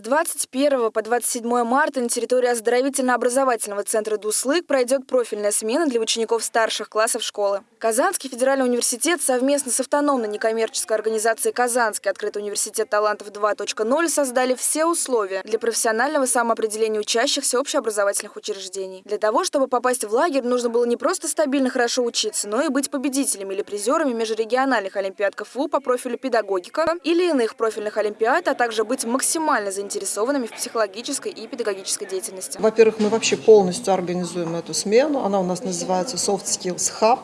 С 21 по 27 марта на территории оздоровительно-образовательного центра «Дуслык» пройдет профильная смена для учеников старших классов школы. Казанский федеральный университет совместно с автономной некоммерческой организацией «Казанский открытый университет талантов 2.0» создали все условия для профессионального самоопределения учащихся общеобразовательных учреждений. Для того, чтобы попасть в лагерь, нужно было не просто стабильно хорошо учиться, но и быть победителями или призерами межрегиональных олимпиад КФУ по профилю педагогика или иных профильных олимпиад, а также быть максимально заинтересованными в психологической и педагогической деятельности. Во-первых, мы вообще полностью организуем эту смену. Она у нас называется Soft Skills Hub.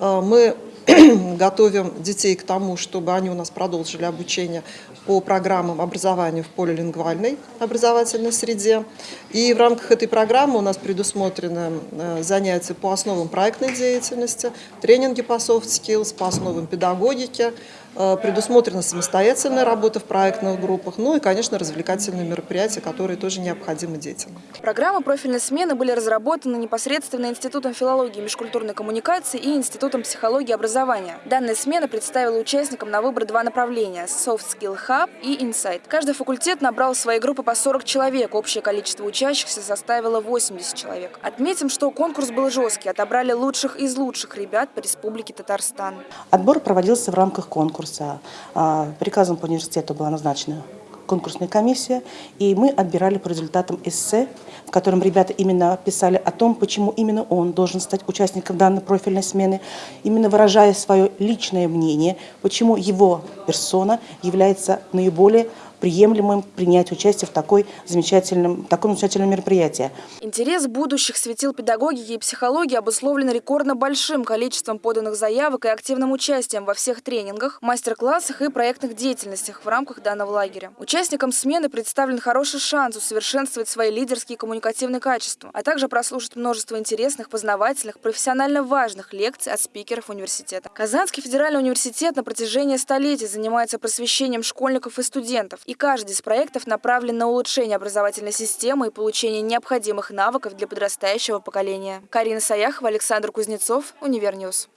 Э, мы готовим детей к тому, чтобы они у нас продолжили обучение по программам образования в полилингвальной образовательной среде. И в рамках этой программы у нас предусмотрены э, занятия по основам проектной деятельности, тренинги по soft skills, по основам педагогики, предусмотрена самостоятельная работа в проектных группах, ну и, конечно, развлекательные мероприятия, которые тоже необходимы детям. Программы профильной смены были разработаны непосредственно Институтом филологии и межкультурной коммуникации и Институтом психологии и образования. Данная смена представила участникам на выбор два направления – Soft Skill Hub и Insight. Каждый факультет набрал в свои группы по 40 человек, общее количество учащихся составило 80 человек. Отметим, что конкурс был жесткий. Отобрали лучших из лучших ребят по Республике Татарстан. Отбор проводился в рамках конкурса. А, приказом по университету была назначена конкурсная комиссия, и мы отбирали по результатам эссе, в котором ребята именно писали о том, почему именно он должен стать участником данной профильной смены, именно выражая свое личное мнение, почему его персона является наиболее приемлемым принять участие в такой замечательном, таком замечательном мероприятии. Интерес будущих светил педагогики и психологии обусловлен рекордно большим количеством поданных заявок и активным участием во всех тренингах, мастер-классах и проектных деятельностях в рамках данного лагеря. Участникам смены представлен хороший шанс усовершенствовать свои лидерские и коммуникативные качества, а также прослушать множество интересных, познавательных, профессионально важных лекций от спикеров университета. Казанский федеральный университет на протяжении столетий занимается просвещением школьников и студентов и каждый из проектов направлен на улучшение образовательной системы и получение необходимых навыков для подрастающего поколения. Карина Саяхова, Александр Кузнецов, Univer News.